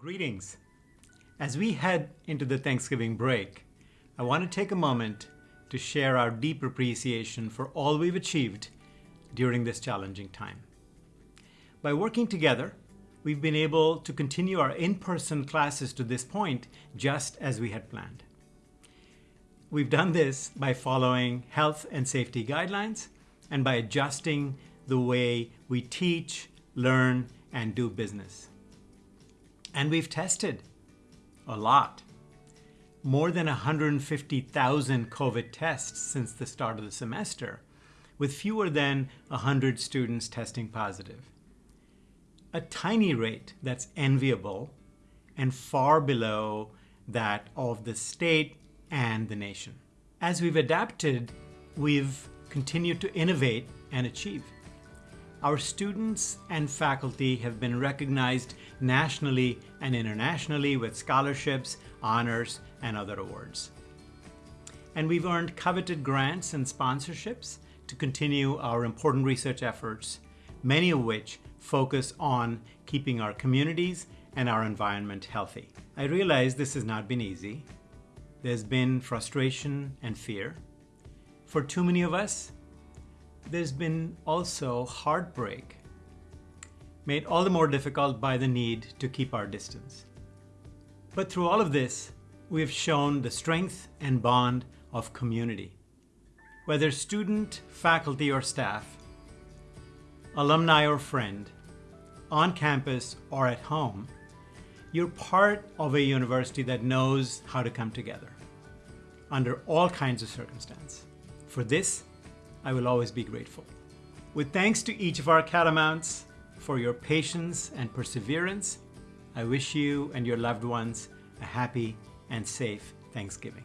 Greetings. As we head into the Thanksgiving break, I want to take a moment to share our deep appreciation for all we've achieved during this challenging time. By working together, we've been able to continue our in-person classes to this point just as we had planned. We've done this by following health and safety guidelines and by adjusting the way we teach, learn, and do business. And we've tested a lot. More than 150,000 COVID tests since the start of the semester, with fewer than 100 students testing positive. A tiny rate that's enviable and far below that of the state and the nation. As we've adapted, we've continued to innovate and achieve. Our students and faculty have been recognized nationally and internationally with scholarships, honors, and other awards. And we've earned coveted grants and sponsorships to continue our important research efforts, many of which focus on keeping our communities and our environment healthy. I realize this has not been easy. There's been frustration and fear. For too many of us, there's been also heartbreak, made all the more difficult by the need to keep our distance. But through all of this, we have shown the strength and bond of community. Whether student, faculty, or staff, alumni or friend, on campus or at home, you're part of a university that knows how to come together under all kinds of circumstance. For this, I will always be grateful. With thanks to each of our Catamounts for your patience and perseverance, I wish you and your loved ones a happy and safe Thanksgiving.